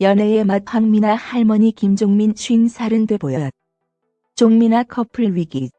연애의 맛 황미나 할머니 김종민 50살은 돼 보였. 종민아 커플 위기.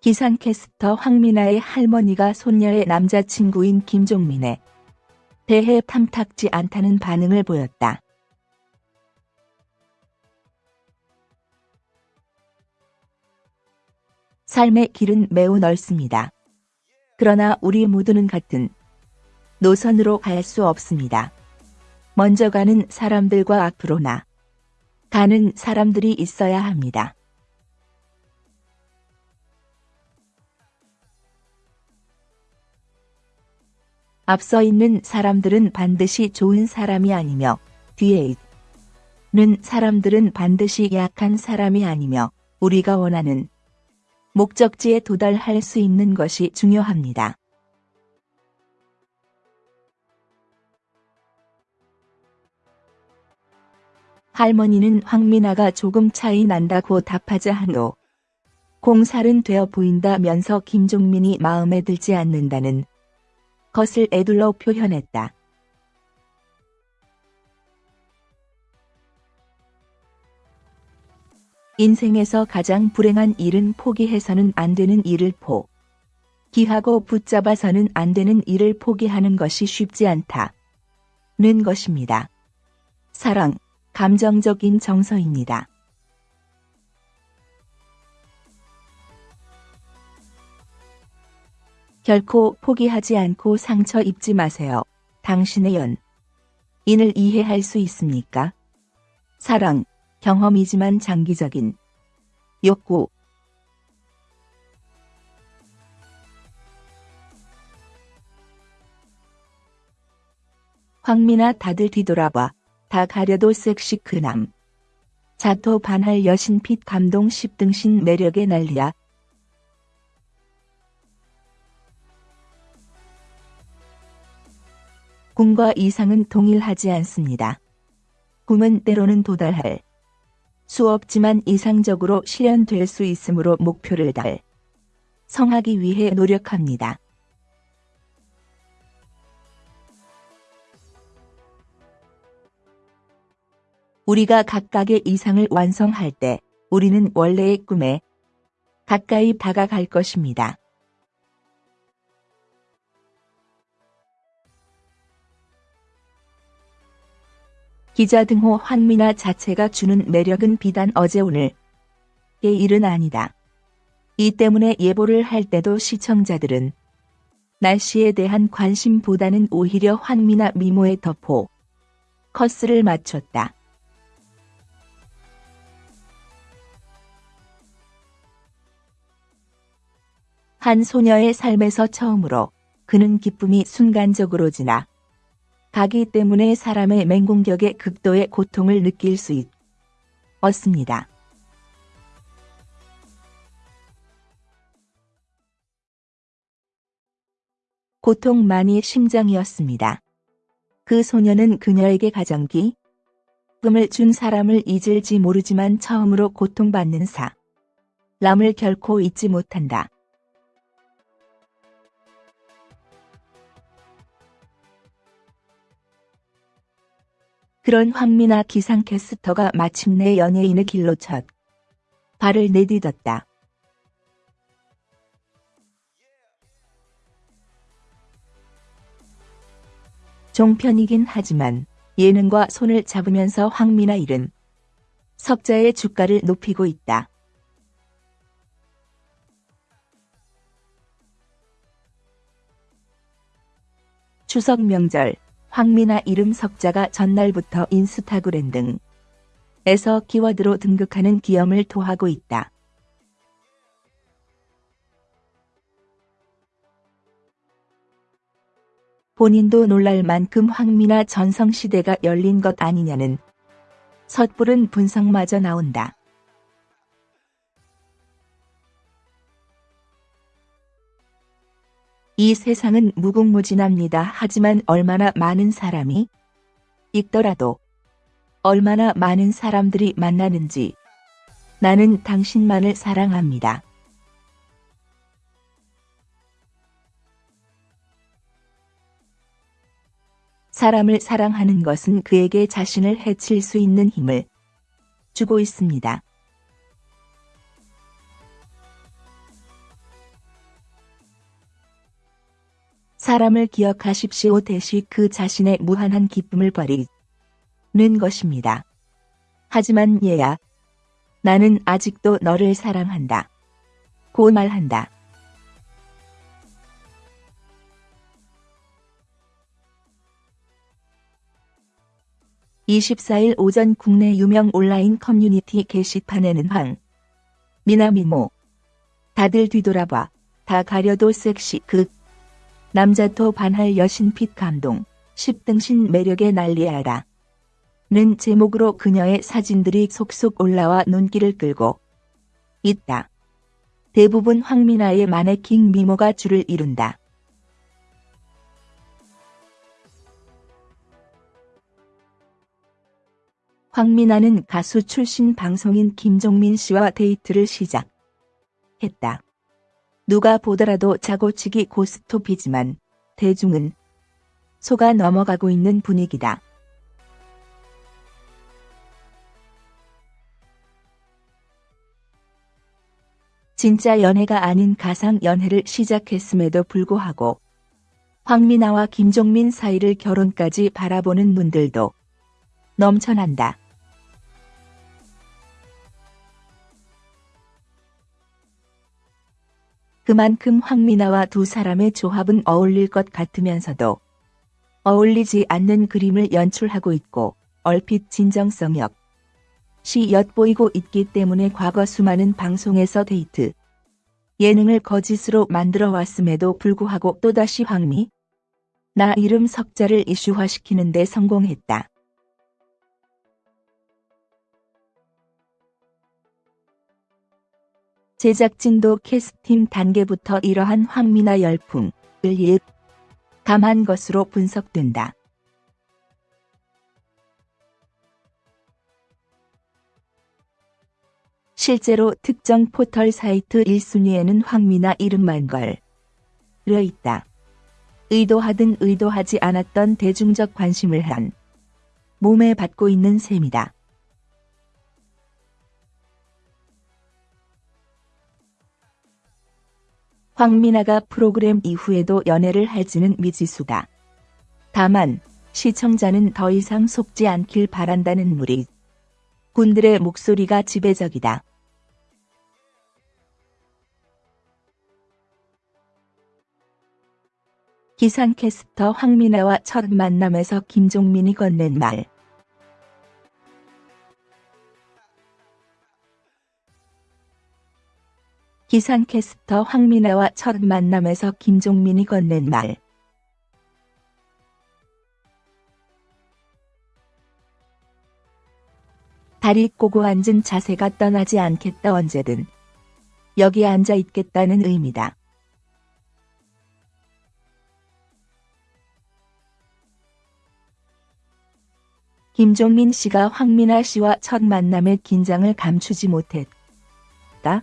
기상캐스터 황미나의 할머니가 손녀의 남자친구인 김종민에 대해 탐탁지 않다는 반응을 보였다. 삶의 길은 매우 넓습니다. 그러나 우리 모두는 같은 노선으로 갈 수 없습니다. 먼저 가는 사람들과 앞으로 나 가는 사람들이 있어야 합니다. 앞서 있는 사람들은 반드시 좋은 사람이 아니며 뒤에 있는 사람들은 반드시 약한 사람이 아니며 우리가 원하는 목적지에 도달할 수 있는 것이 중요합니다. 할머니는 황미나가 조금 차이 난다고 답하자 한후 공살은 되어 보인다면서 김종민이 마음에 들지 않는다는 것을 애둘러 표현했다. 인생에서 가장 불행한 일은 포기해서는 안 되는 일을 포. 기하고 붙잡아서는 안 되는 일을 포기하는 것이 쉽지 않다. 는 것입니다. 사랑, 감정적인 정서입니다. 결코 포기하지 않고 상처 입지 마세요. 당신의 연. 인을 이해할 수 있습니까? 사랑, 경험이지만 장기적인 욕구. 황미나 다들 뒤돌아봐. 다 가려도 섹시 그남. 자토 반할 여신 핏 감동 10등신 매력의 난리야. 꿈과 이상은 동일하지 않습니다. 꿈은 때로는 도달할 수 없지만 이상적으로 실현될 수 있으므로 목표를 달 성하기 위해 노력합니다. 우리가 각각의 이상을 완성할 때 우리는 원래의 꿈에 가까이 다가갈 것입니다. 기자 등호 환미나 자체가 주는 매력은 비단 어제 오늘의 일은 아니다. 이 때문에 예보를 할 때도 시청자들은 날씨에 대한 관심보다는 오히려 환미나 미모의 덮포 커스를 맞췄다. 한 소녀의 삶에서 처음으로 그는 기쁨이 순간적으로 지나 가기 때문에 사람의 맹공격의 극도의 고통을 느낄 수 있었습니다. 고통만이 심장이었습니다. 그 소녀는 그녀에게 가정기 꿈을 준 사람을 잊을지 모르지만 처음으로 고통받는 사. 람을 결코 잊지 못한다. 그런 황미나 기상캐스터가 마침내 연예인의 길로 첫 발을 내딛었다. 종편이긴 하지만 예능과 손을 잡으면서 황미나 일은 석자의 주가를 높이고 있다. 추석 명절 황미나 이름 석자가 전날부터 인스타그램 등 에서 키워드로 등극하는 기염을 토하고 있다. 본인도 놀랄 만큼 황미나 전성시대가 열린 것 아니냐는 섣부른 분석마저 나온다. 이 세상은 무궁무진합니다. 하지만 얼마나 많은 사람이 있더라도 얼마나 많은 사람들이 만나는지 나는 당신만을 사랑합니다. 사람을 사랑하는 것은 그에게 자신을 해칠 수 있는 힘을 주고 있습니다. 사람을 기억하십시오 대시 그 자신의 무한한 기쁨을 버리는 것입니다. 하지만 얘야, 나는 아직도 너를 사랑한다. 고 말한다. 24일 오전 국내 유명 온라인 커뮤니티 게시판에는 황, 미나미모, 다들 뒤돌아봐, 다 가려도 섹시 극, 남자토 반할 여신 핏 감동, 10등신 매력에 난리하다. 는 제목으로 그녀의 사진들이 속속 올라와 눈길을 끌고 있다. 대부분 황미나의 마네킹 미모가 줄을 이룬다. 황미나는 가수 출신 방송인 김종민 씨와 데이트를 시작했다. 누가 보더라도 자고치기 고스톱이지만 대중은 속아 넘어가고 있는 분위기다. 진짜 연애가 아닌 가상 연애를 시작했음에도 불구하고 황미나와 김종민 사이를 결혼까지 바라보는 눈들도 넘쳐난다. 그만큼 황미나와 두 사람의 조합은 어울릴 것 같으면서도 어울리지 않는 그림을 연출하고 있고 얼핏 진정성 역시 엿보이고 있기 때문에 과거 수많은 방송에서 데이트 예능을 거짓으로 만들어 왔음에도 불구하고 또다시 황미 나 이름 석자를 이슈화시키는 데 성공했다. 제작진도 캐스팅 단계부터 이러한 황미나 열풍을 감한 것으로 분석된다. 실제로 특정 포털 사이트 1순위에는 황미나 이름만 걸려 있다. 의도하든 의도하지 않았던 대중적 관심을 한 몸에 받고 있는 셈이다. 황미나가 프로그램 이후에도 연애를 할지는 미지수다. 다만 시청자는 더 이상 속지 않길 바란다는 무리 군들의 목소리가 지배적이다. 기상캐스터 황미나와 첫 만남에서 김종민이 건넨 말. 기상캐스터 황미나와 첫 만남에서 김종민이 건넨 말. 다리 꼬고 앉은 자세가 떠나지 않겠다 언제든. 여기 앉아 있겠다는 의미다. 김종민 씨가 황미나 씨와 첫 만남의 긴장을 감추지 못했다.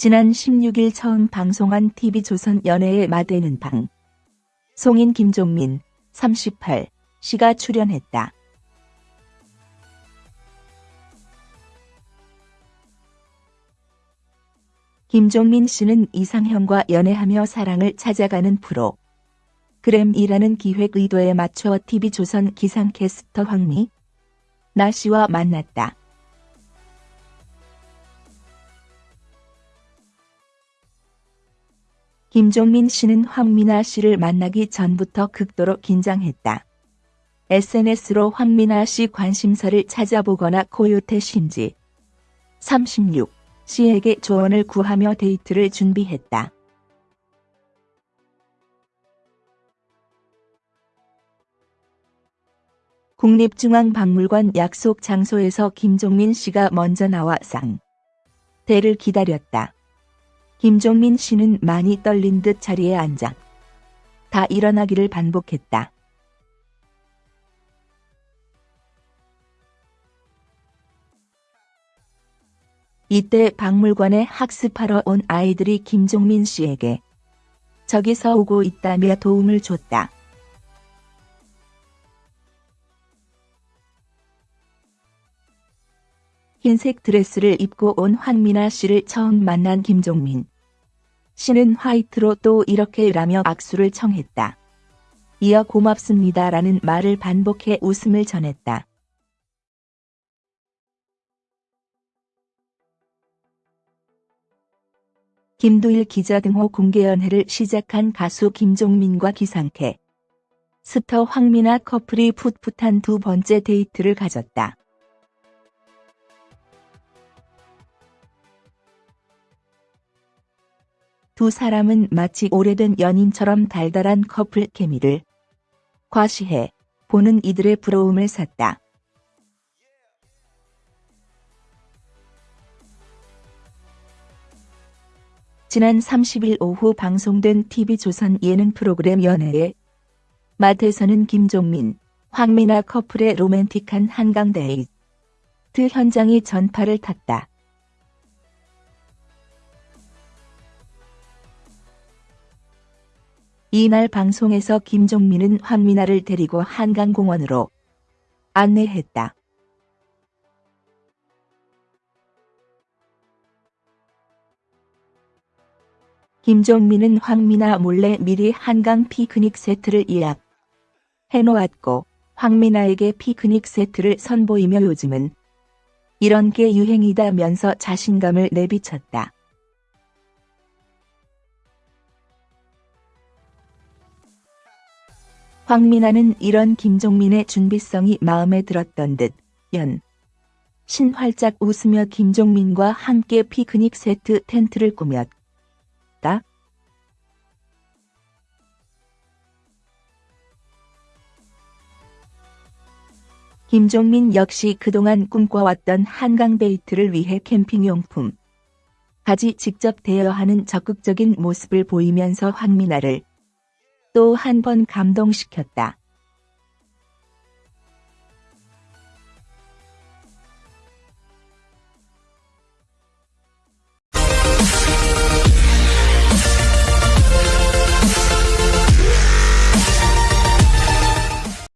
지난 16일 처음 방송한 TV조선 연애의 마대는 방. 송인 김종민, 38, 씨가 출연했다. 김종민 씨는 이상형과 연애하며 사랑을 찾아가는 프로. 그램이라는 기획 의도에 맞춰 TV조선 기상캐스터 황미 나 씨와 만났다. 김종민 씨는 황미나 씨를 만나기 전부터 극도로 긴장했다. SNS로 황미나 씨 관심사를 찾아보거나 코요태 심지 36 씨에게 조언을 구하며 데이트를 준비했다. 국립중앙박물관 약속 장소에서 김종민 씨가 먼저 나와 상 대를 기다렸다. 김종민 씨는 많이 떨린 듯 자리에 앉아 다 일어나기를 반복했다. 이때 박물관에 학습하러 온 아이들이 김종민 씨에게 저기서 오고 있다며 도움을 줬다. 흰색 드레스를 입고 온 황미나 씨를 처음 만난 김종민. 씨는 화이트로 또 이렇게 라며 악수를 청했다. 이어 고맙습니다라는 말을 반복해 웃음을 전했다. 김두일 기자 등호 공개연애를 시작한 가수 김종민과 기상캐스터 황미나 커플이 풋풋한 두 번째 데이트를 가졌다. 두 사람은 마치 오래된 연인처럼 달달한 커플 케미를 과시해 보는 이들의 부러움을 샀다. 지난 30일 오후 방송된 TV조선 예능 프로그램 연애에 마트에서는 김종민, 황미나 커플의 로맨틱한 한강 데이트 현장이 전파를 탔다. 이날 방송에서 김종민은 황미나를 데리고 한강공원으로 안내했다. 김종민은 황미나 몰래 미리 한강 피크닉 세트를 예약 해놓았고 황미나에게 피크닉 세트를 선보이며 요즘은 이런 게 유행이다면서 자신감을 내비쳤다. 황미나는 이런 김종민의 준비성이 마음에 들었던 듯 연. 신 활짝 웃으며 김종민과 함께 피크닉 세트 텐트를 꾸몄다. 김종민 역시 그동안 꿈꿔왔던 한강 데이트를 위해 캠핑용품 가지 직접 대여하는 적극적인 모습을 보이면서 황미나를 또 한 번 감동시켰다.